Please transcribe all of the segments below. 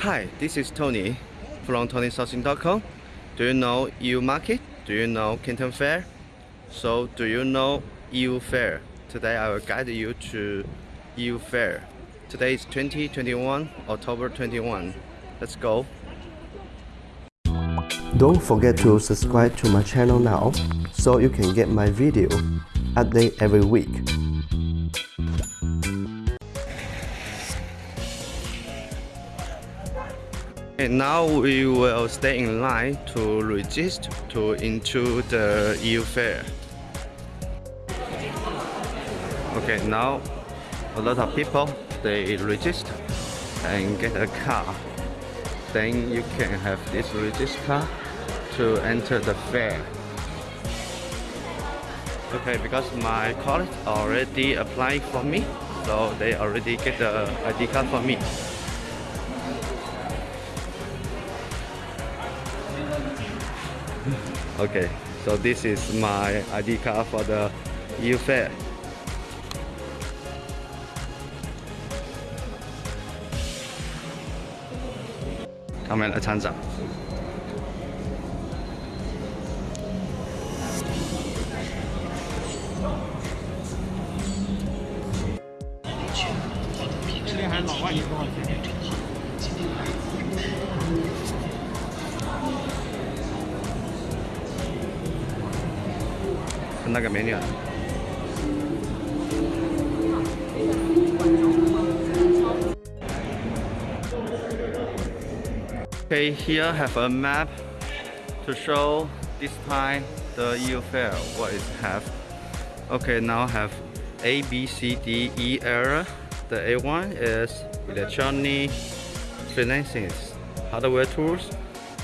Hi, this is Tony from TonySourcing.com. Do you know Yiwu Market? Do you know Canton Fair? So, do you know Yiwu Fair? Today I will guide you to Yiwu Fair. Today is 2021, October 21. Let's go. Don't forget to subscribe to my channel now so you can get my video update every week. Now we will stay in line to register to into the Yiwu fair. Okay, now a lot of people they register and get a car. Then you can have this register to enter the fair. Okay, because my college already applied for me, so they already get the ID card for me. Okay, so this is my ID card for the Yiwu fair. Come and attend them. 매니아 Okay, here have a map to show this time the Yiwu fair, what it have. Okay, now have A, B, C, D, E era. The A1 is electronic financing, hardware tools.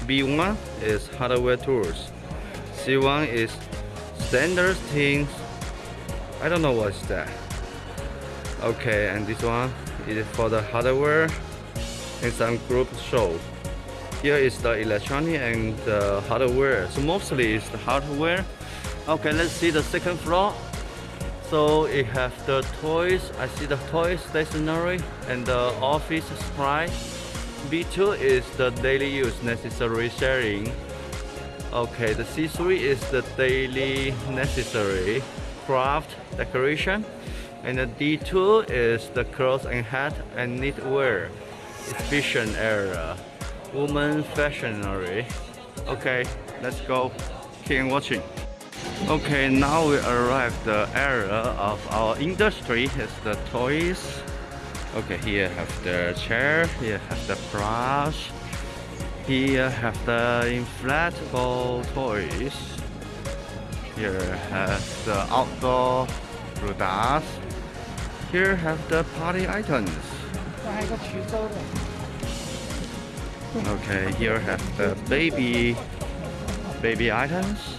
B1 is hardware tools. C1 is standard things. I don't know what's that. Okay, and this one is for the hardware and some group show. Here is the electronic and the hardware. So mostly it's the hardware. Okay, let's see the second floor. So it have the toys. I see the toys, stationery, and the office supply. B2 is the daily use necessary sharing. Okay, the C3 is the daily necessary craft decoration. And the D2 is the clothes and hat and knitwear. Exhibition area woman fashionary. Okay let's go. Keep watching. Okay now we arrive the area of our industry is the toys. Okay here have the chair here have the brush here have the inflatable toys here have the outdoor rudas here have the party items Okay, here have the baby baby items.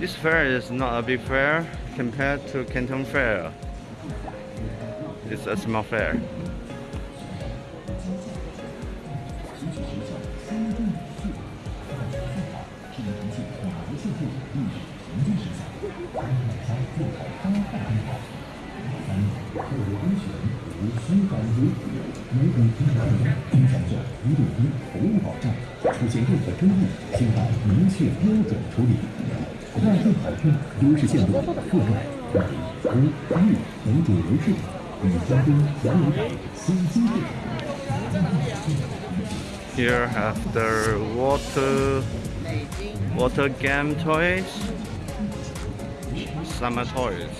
This fair is not a big fair compared to Canton Fair. It's a small fair. 做好搭配引导。三、特别安全，无需导游。每组景点中，听讲解，一路宾服务保障。出现任何争议，请按明确标准处理。奈镇海边，优势线路，户外，古玉，本土人士，与嘉宾交流，新景点，奈镇海边。Here have the water, water game toys. Summer toys.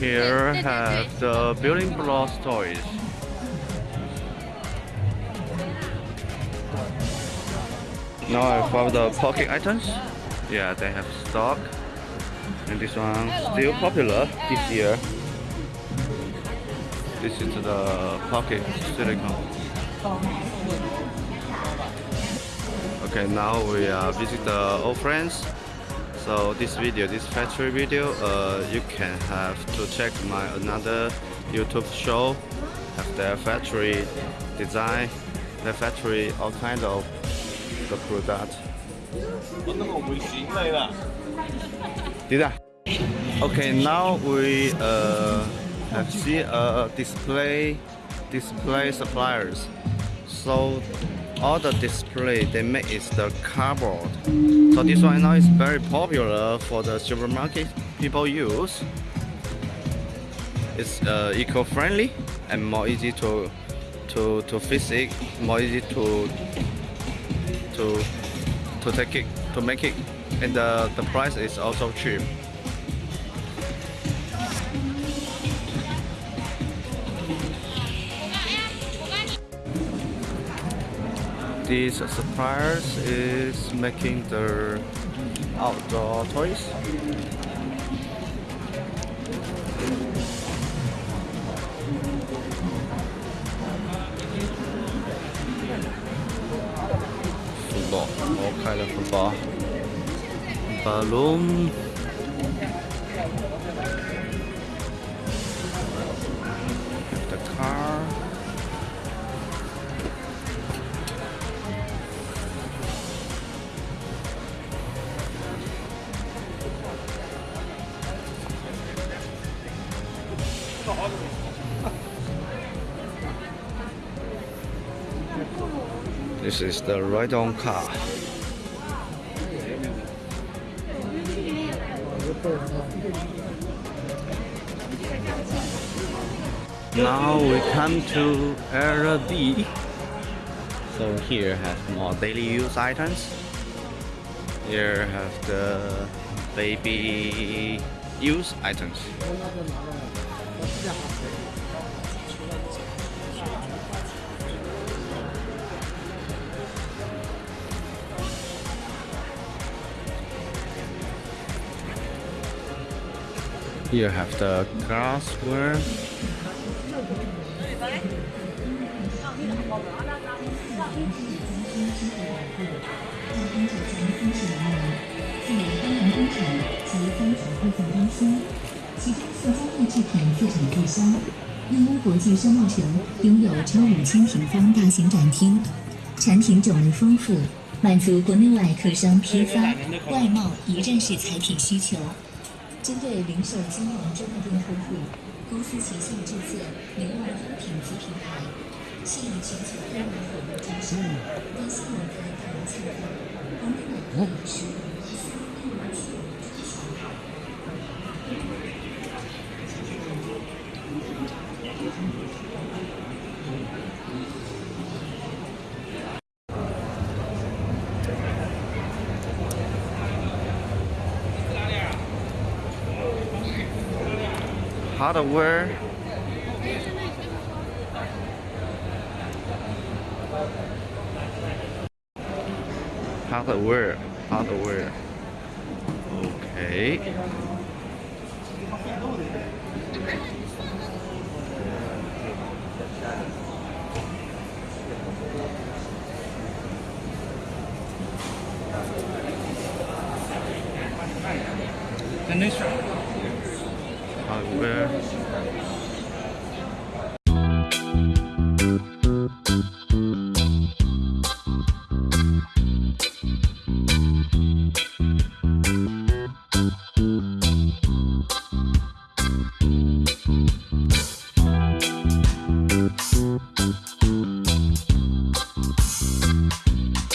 Here have the building blocks toys. Now I found the pocket items. Yeah, they have stock. And this one still popular this year. This is the pocket silicone. Okay, now we are visit the old friends. So this video, this factory video, uh, you can have to check my another YouTube show. Have their factory design, their factory all kind of the product. Did I? Okay, now we uh, have seen a display display suppliers. So all the display they make is the cardboard. So this one now is very popular for the supermarket people use. It's uh, eco-friendly and more easy to to to fix it, more easy to to to take it to make it, and the the price is also cheap. These suppliers is making the outdoor toys. All kind of football. Balloon. This is the ride-on car. Now we come to area B. So here have more daily use items. Here have the baby use items. Here have the glassware. New 国际商贸城拥有超五千平方大型展厅，产品种类丰富，满足国内外客商批发、外贸一站式采品需求。针对零售金融专卖店客户，公司旗下注册零丸优品及品牌，吸引全球热门火锅招商，微信网站等策划，网络网店输入。Hardware. Hardware, hardware. Okay. Hardware.